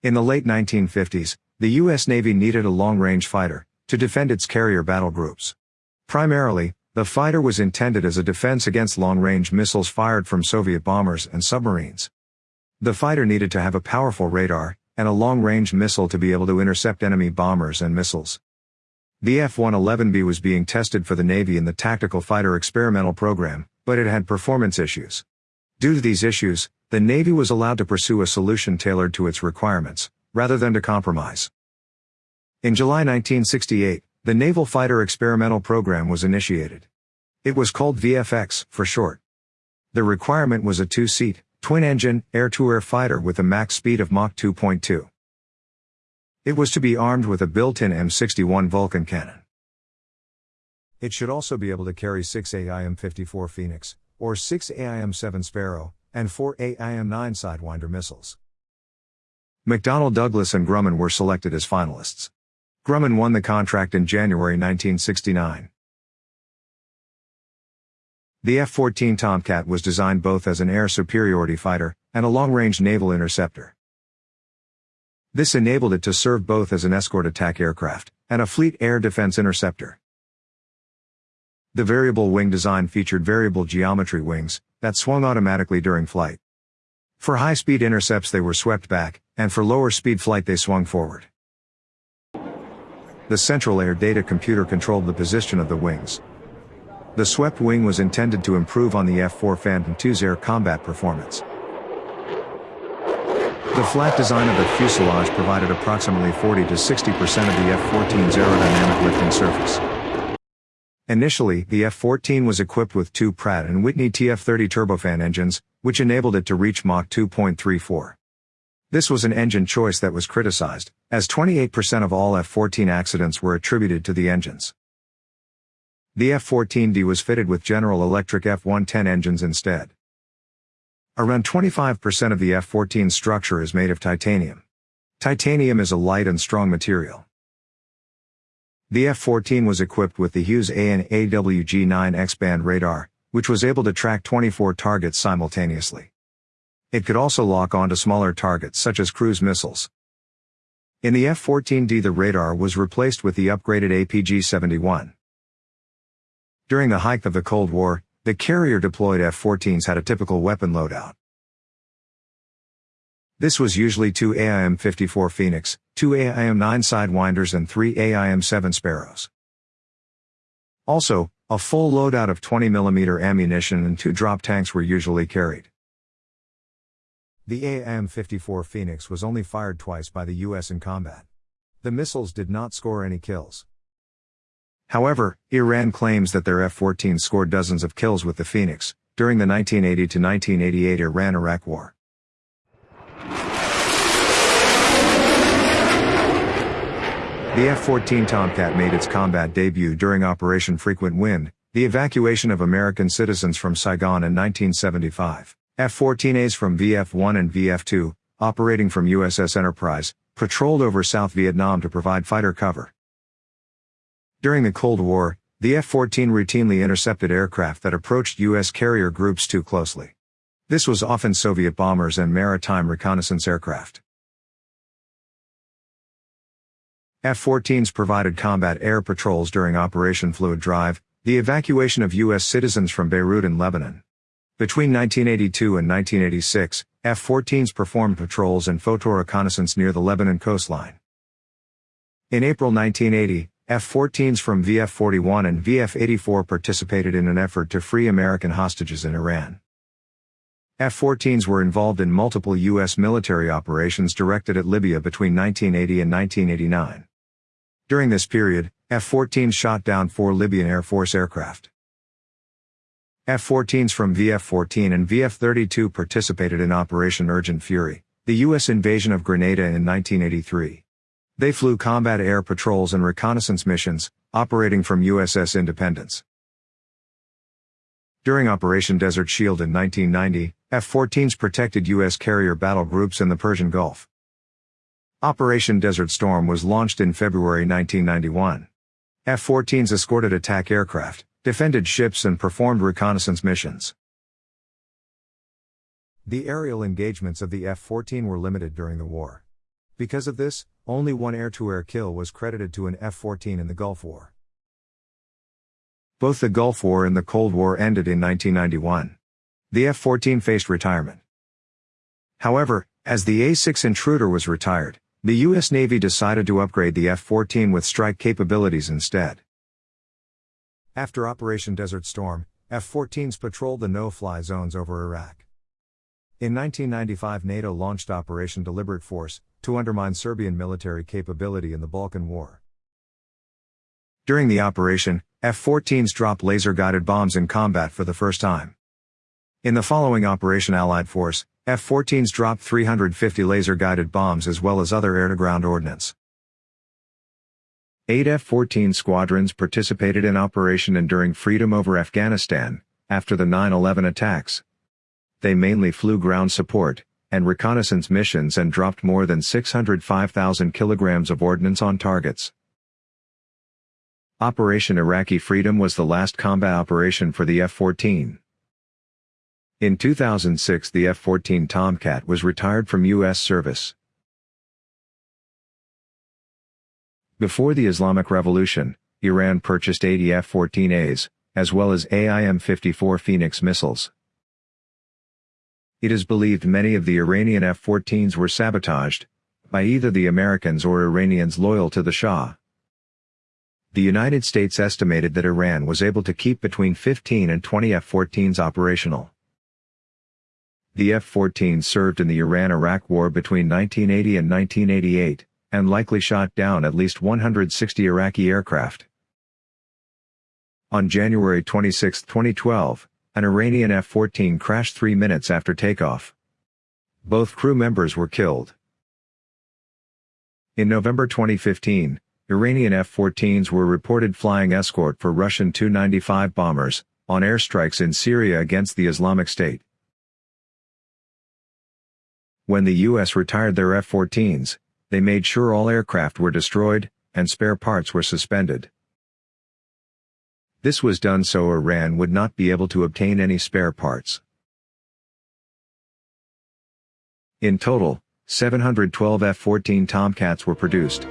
In the late 1950s, the U.S. Navy needed a long-range fighter to defend its carrier battle groups. Primarily, the fighter was intended as a defense against long-range missiles fired from Soviet bombers and submarines. The fighter needed to have a powerful radar and a long-range missile to be able to intercept enemy bombers and missiles. The F-111B was being tested for the Navy in the Tactical Fighter Experimental Program, but it had performance issues. Due to these issues, the Navy was allowed to pursue a solution tailored to its requirements, rather than to compromise. In July 1968, the Naval Fighter Experimental Program was initiated. It was called VFX, for short. The requirement was a two-seat, twin-engine, air-to-air fighter with a max speed of Mach 2.2. It was to be armed with a built-in M61 Vulcan cannon. It should also be able to carry 6 AIM-54 Phoenix, or 6 AIM-7 Sparrow, and 4 AIM-9 Sidewinder missiles. McDonnell Douglas and Grumman were selected as finalists. Grumman won the contract in January 1969. The F-14 Tomcat was designed both as an air superiority fighter and a long-range naval interceptor. This enabled it to serve both as an escort attack aircraft and a fleet air defense interceptor. The variable wing design featured variable geometry wings that swung automatically during flight. For high-speed intercepts they were swept back, and for lower-speed flight they swung forward. The Central Air Data Computer controlled the position of the wings. The swept wing was intended to improve on the F-4 Phantom II's air combat performance. The flat design of the fuselage provided approximately 40 to 60% of the F-14's aerodynamic lifting surface. Initially, the F-14 was equipped with two Pratt & Whitney TF-30 turbofan engines, which enabled it to reach Mach 2.34. This was an engine choice that was criticized, as 28% of all F-14 accidents were attributed to the engines. The F-14D was fitted with General Electric F-110 engines instead. Around 25% of the F-14 structure is made of titanium. Titanium is a light and strong material. The F-14 was equipped with the Hughes AN/AWG-9 X-band radar, which was able to track 24 targets simultaneously. It could also lock onto smaller targets such as cruise missiles. In the F-14D the radar was replaced with the upgraded APG-71. During the height of the Cold War, the carrier-deployed F-14s had a typical weapon loadout. This was usually two AIM-54 Phoenix, two AIM-9 Sidewinders and three AIM-7 Sparrows. Also, a full loadout of 20mm ammunition and two drop tanks were usually carried. The AIM-54 Phoenix was only fired twice by the US in combat. The missiles did not score any kills. However, Iran claims that their F-14 scored dozens of kills with the Phoenix, during the 1980 1988 Iran-Iraq War. The F-14 Tomcat made its combat debut during Operation Frequent Wind, the evacuation of American citizens from Saigon in 1975. F-14As from VF-1 and VF-2, operating from USS Enterprise, patrolled over South Vietnam to provide fighter cover. During the Cold War, the F-14 routinely intercepted aircraft that approached U.S. carrier groups too closely. This was often Soviet bombers and maritime reconnaissance aircraft. F-14s provided combat air patrols during Operation Fluid Drive, the evacuation of U.S. citizens from Beirut and Lebanon. Between 1982 and 1986, F-14s performed patrols and photo reconnaissance near the Lebanon coastline. In April 1980, F-14s from VF-41 and VF-84 participated in an effort to free American hostages in Iran. F-14s were involved in multiple U.S. military operations directed at Libya between 1980 and 1989. During this period, F-14s shot down four Libyan Air Force aircraft. F-14s from VF-14 and VF-32 participated in Operation Urgent Fury, the U.S. invasion of Grenada in 1983. They flew combat air patrols and reconnaissance missions, operating from USS Independence. During Operation Desert Shield in 1990, F-14s protected U.S. carrier battle groups in the Persian Gulf. Operation Desert Storm was launched in February 1991. F-14s escorted attack aircraft, defended ships and performed reconnaissance missions. The aerial engagements of the F-14 were limited during the war. Because of this, only one air-to-air kill was credited to an F-14 in the Gulf War. Both the Gulf War and the Cold War ended in 1991. The F-14 faced retirement. However, as the A-6 Intruder was retired, the U.S. Navy decided to upgrade the F-14 with strike capabilities instead. After Operation Desert Storm, F-14s patrolled the no-fly zones over Iraq. In 1995 NATO launched Operation Deliberate Force, to undermine Serbian military capability in the Balkan War. During the operation, F-14s dropped laser-guided bombs in combat for the first time. In the following Operation Allied Force, F-14s dropped 350 laser-guided bombs as well as other air-to-ground ordnance. Eight F-14 squadrons participated in Operation Enduring Freedom over Afghanistan, after the 9-11 attacks. They mainly flew ground support, and reconnaissance missions and dropped more than 605,000 kilograms of ordnance on targets. Operation Iraqi Freedom was the last combat operation for the F-14. In 2006 the F-14 Tomcat was retired from U.S. service. Before the Islamic Revolution, Iran purchased 80 F-14As, as well as AIM-54 Phoenix missiles. It is believed many of the Iranian F-14s were sabotaged, by either the Americans or Iranians loyal to the Shah. The United States estimated that Iran was able to keep between 15 and 20 F-14s operational. The F-14 served in the Iran-Iraq War between 1980 and 1988, and likely shot down at least 160 Iraqi aircraft. On January 26, 2012, an Iranian F-14 crashed three minutes after takeoff. Both crew members were killed. In November 2015, Iranian F-14s were reported flying escort for Russian Tu-95 bombers, on airstrikes in Syria against the Islamic State. When the U.S. retired their F-14s, they made sure all aircraft were destroyed, and spare parts were suspended. This was done so Iran would not be able to obtain any spare parts. In total, 712 F-14 Tomcats were produced.